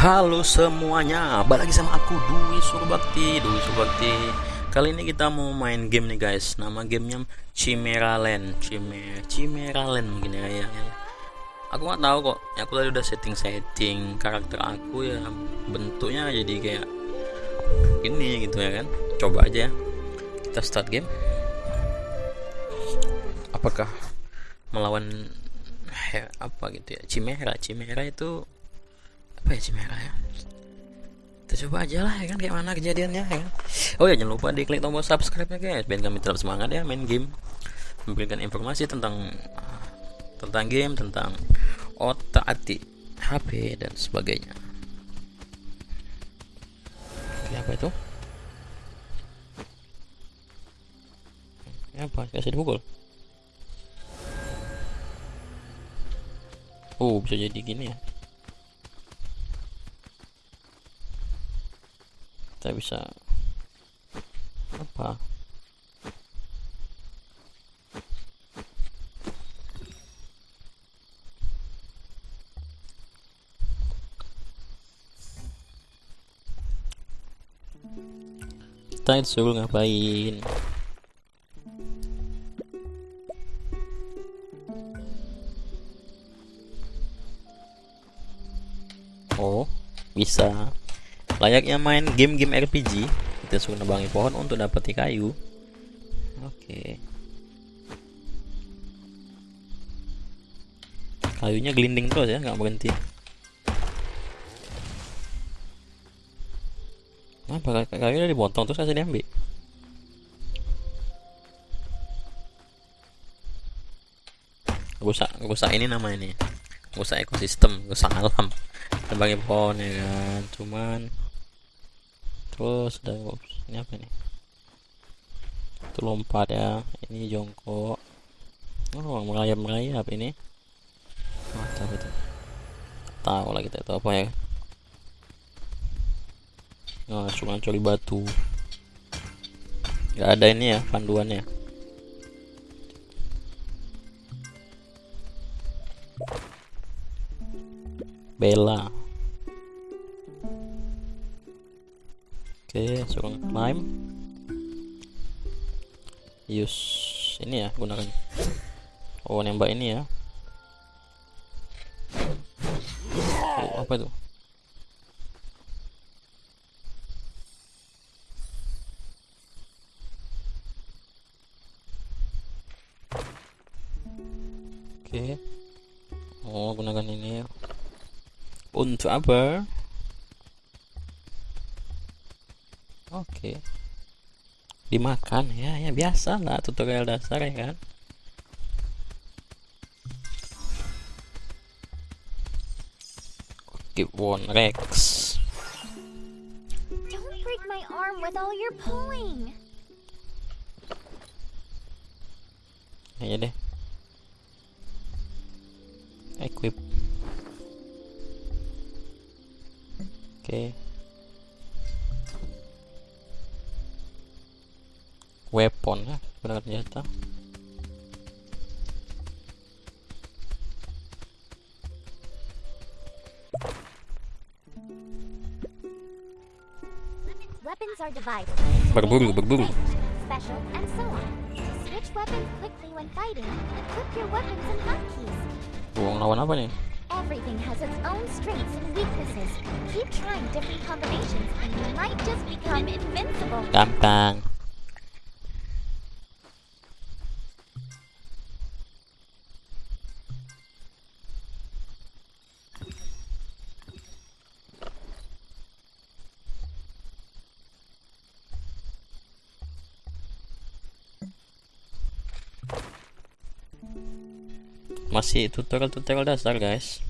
Halo semuanya, balik lagi sama aku Dwi Surbakti. Dwi Surbakti Kali ini kita mau main game nih guys. Nama gamenya Chimera Land Chimera, Chimera Land mungkin ya, ya, ya. Aku nggak tahu kok. Aku tadi udah setting-setting karakter aku ya Bentuknya jadi kayak Ini gitu ya kan. Coba aja ya. Kita start game. Apakah melawan apa gitu ya? Chimera Chimera itu apa ya Chimera ya? Kita coba aja lah ya kan? Kayak mana kejadiannya ya kan? Oh ya jangan lupa diklik tombol subscribe nya guys. Biar kami tetap semangat ya main game. Memberikan informasi tentang tentang game tentang otak atik HP dan sebagainya. Oke, apa itu? Ini apa? Kasih dipukul oh bisa jadi gini ya kita bisa apa? Kita disuruh ngapain? Oh bisa layaknya main game-game RPG kita suruh nebangi pohon untuk dapati kayu. Oke. Kayunya gelinding terus ya nggak berhenti. Apa kayu udah dipotong terus kasih diambil. Rusak rusak ini nama ini rusak ekosistem rusak alam. Nebangi pohon ya kan cuman terus ada ini apa nih itu lompat ya ini jongkok. Oh merayap merayap ini. Mantap itu. Tahu lah kita itu apa ya. Nah cuma curi batu. Nggak ada ini ya panduannya. Bella Oke, suruh climb. Use ini ya gunakan. Oh, nembak ini ya. Oh, apa itu? Oke. Oh, gunakan ini. Untuk apa? Oke. Dimakan ya, ya biasa lah tutorial dasar ya kan. Keep one Rex. Don't break my arm with all your pulling. Ya deh. Equip. Oke. Okay. Weapon ya gunakan senjata berburu berburu. Buang lawan apa nih? Everything has its own strengths and weaknesses. Keep trying different combinations and you might just become invincible. Gampang. Masih tutorial-tutorial dasar guys.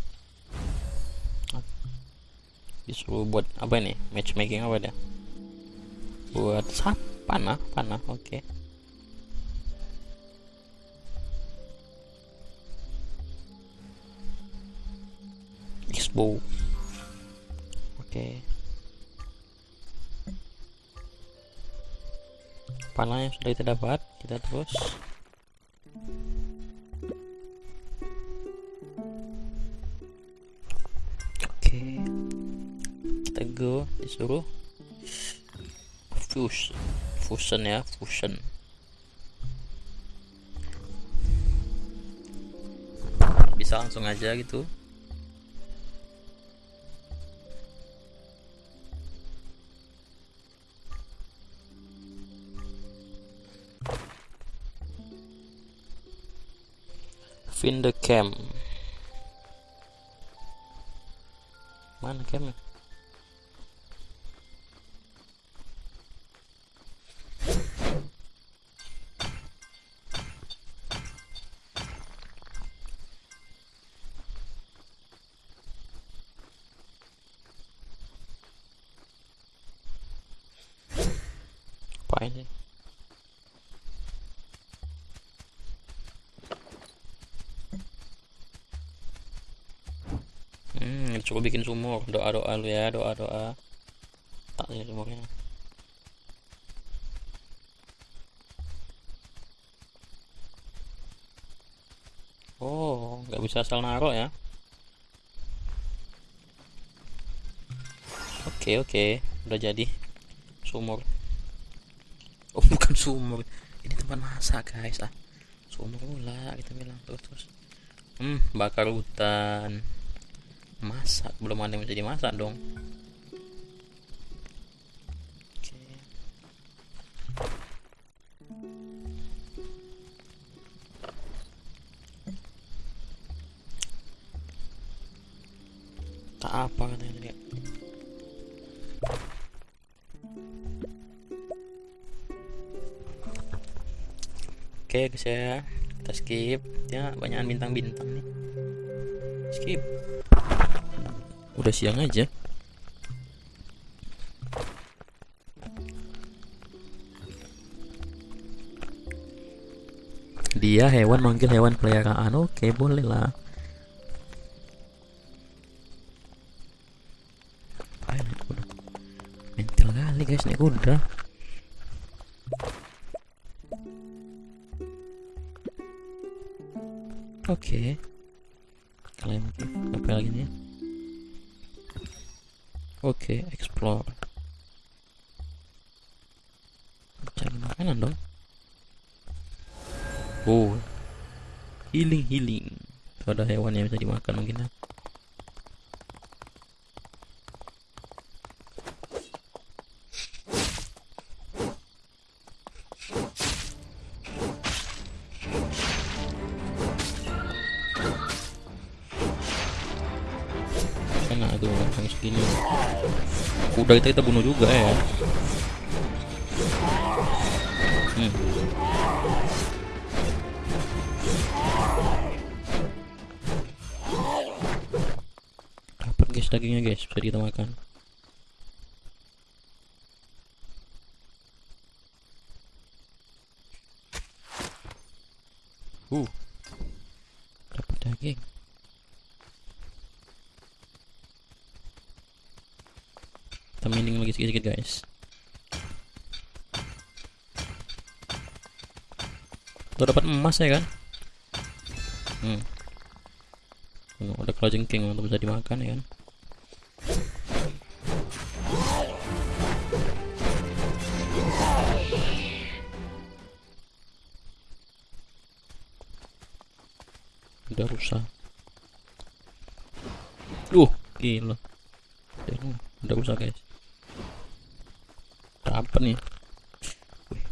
Disuruh buat apa ini? Matchmaking apa dia? Buat sap panah panah oke. Okay. Oke. Okay. panah yang sudah kita dapat kita terus disuruh fuse fusion ya fusion bisa langsung aja gitu. Find the camp mana campnya ini hmm coba bikin sumur. Doa doa lu ya doa doa tak sih sumurnya. Oh nggak bisa asal naruh ya? Oke oke. Udah jadi sumur oh bukan sumur. Ini tempat masak guys ah sumur pula kita bilang. Terus terus. Hmm bakar hutan. Masak. Belum ada yang bisa dimasak dong. Oke. Tak apa katanya Oke guys ya Kita skip. Ya banyak bintang-bintang nih. Skip. Udah siang aja. Dia hewan manggil hewan peliharaan. Oke boleh lah. Mentil kali guys. Nih kuda Oke. Kalian mungkin apa lagi nih? Oke, explore. Cari makanan dong. Oh. Healing healing. Ada hewan yang bisa dimakan mungkin ya. Segini. Kuda itu kita bunuh juga ya. Hmm. Dapat guys dagingnya guys, bisa kita makan. Uh. Dapat daging. Mining lagi sedikit guys. Tuh dapat emas ya kan? Hmm. Oh, ada king untuk bisa dimakan ya kan? Udah rusak. Uh, gila. Udah, udah rusak guys. Apa nih? Wih.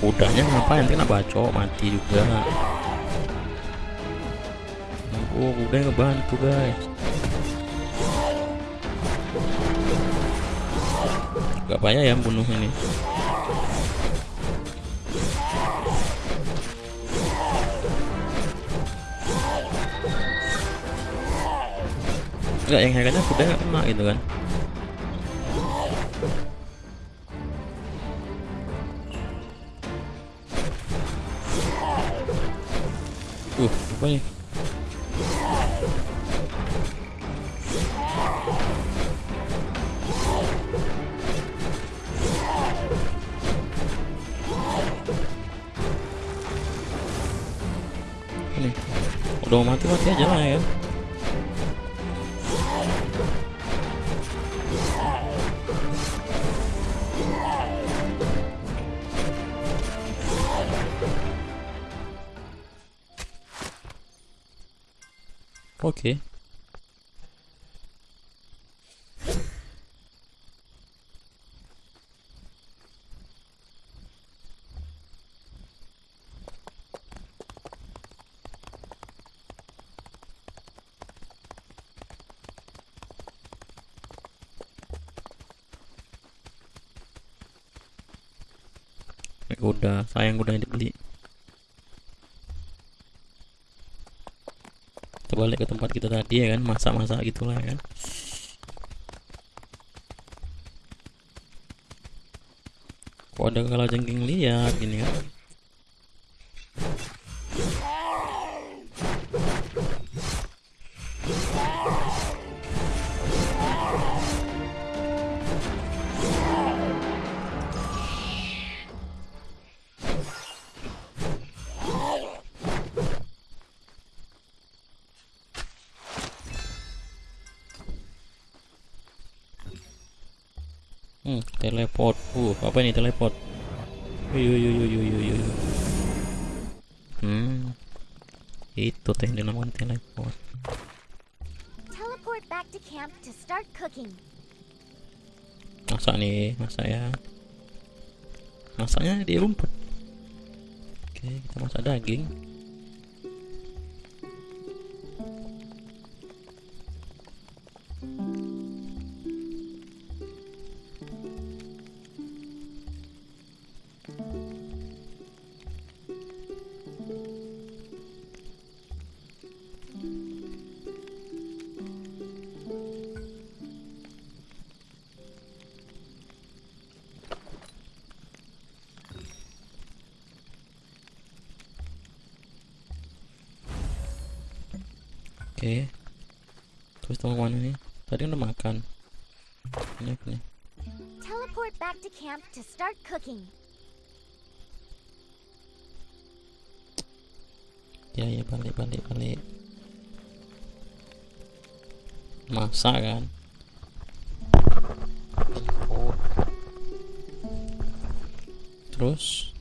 Kudanya ngapain? Kena bacok mati juga. Oh, kuda ngebantu guys. Gak payah ya bunuh ini. Enggak, yang herannya kuda nggak kena gitu kan. Uh, apa nih? udah mau mati mati aja lah ya Eh, udah sayang udah dibeli balik ke tempat kita tadi ya kan? Masak-masak gitulah ya kan? Kok ada kalau jengking liar gini kan teleport. Uh, apa ini teleport? Hmm. Itu teh dinamakan teleport. Teleport back to camp to start cooking. Masak nih, masak ya. Masaknya di rumput. Oke, kita masak daging. Oke. Terus mau mana nih? Tadi udah makan. Ini apa nih? Teleport back to camp to start cooking. Ya ya balik balik balik. Masak kan? Oh. Terus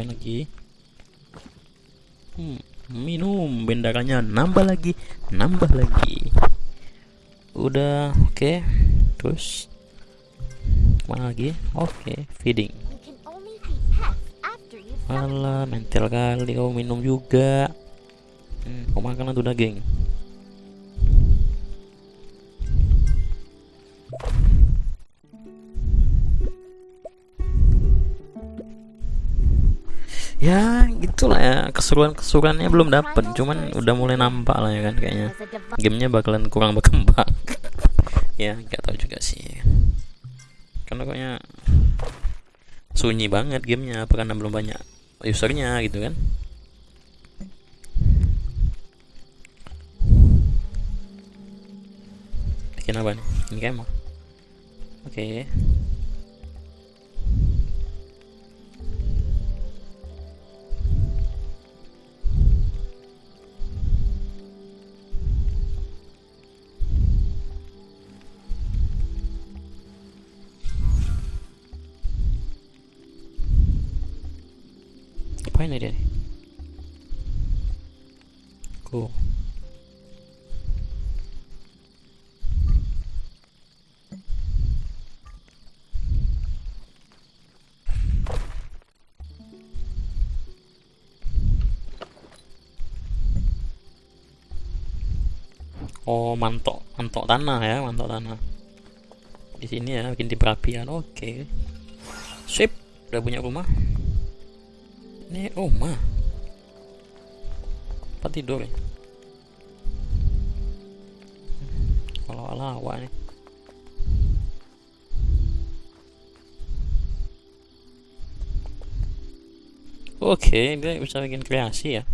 Apain lagi? Hmm, minum bendarannya nambah lagi, nambah lagi. Udah, oke. Terus mana lagi? Oke, feeding. You can only feed pets after you've summon Alah, mental kali kau minum juga. Hmm, kau makan tuh daging. Ya, gitulah ya. Keseruan-keseruannya belum dapet, cuman udah mulai nampak lah ya kan kayaknya. Gamenya bakalan kurang berkembang. ya, nggak tahu juga sih. Karena kayaknya sunyi banget gamenya apa karena belum banyak usernya gitu kan bikin apa nih ini kemah oke Ngapain ya dia nih? Cool. Oh, mantok, mantok tanah ya, mantok tanah. Di sini ya, bikin di perapian. Oke. Sip, udah punya rumah. Ini rumah. Oh, Apa tidur ya? Kalau ala awak nih. Oke, okay, dia bisa bikin kreasi ya.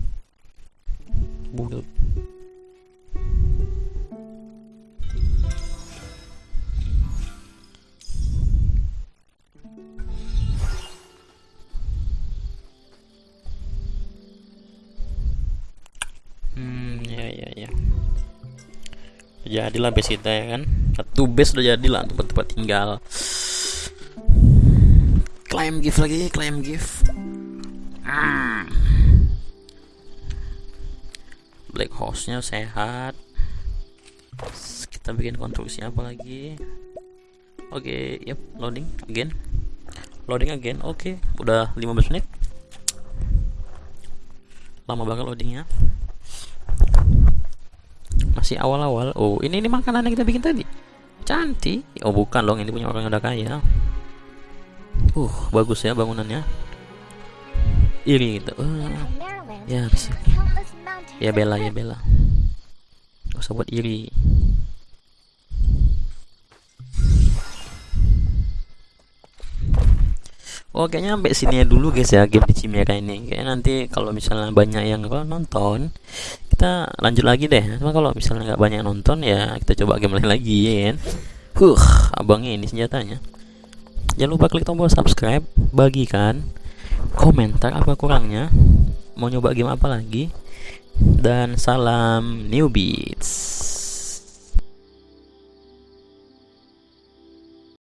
Bulu. Jadilah base kita ya kan. Satu base udah jadilah tempat-tempat tinggal. Claim gift lagi, claim gift. Hmm. Black horse-nya sehat. Kita bikin konstruksi apa lagi? Oke, okay, yep, loading again. Loading again. Oke, okay. udah 15 menit. Lama banget loadingnya. Masih awal-awal. Oh, ini ini makanan yang kita bikin tadi. Cantik. Oh, bukan dong, ini punya orang yang udah kaya. Uh, bagus ya bangunannya. Iri gitu. Uh, ya, bisa. Ya bela ya bela. Gak usah buat iri. Oh kayaknya sampai sini dulu guys ya game di Chimera ini. Kayaknya nanti kalau misalnya banyak yang nonton, kita lanjut lagi deh. Cuma kalau misalnya nggak banyak nonton ya kita coba game lain lagi ya kan. Huh, abangnya ini senjatanya. Jangan lupa klik tombol subscribe, bagikan, komentar apa kurangnya, mau nyoba game apa lagi, dan salam new beats.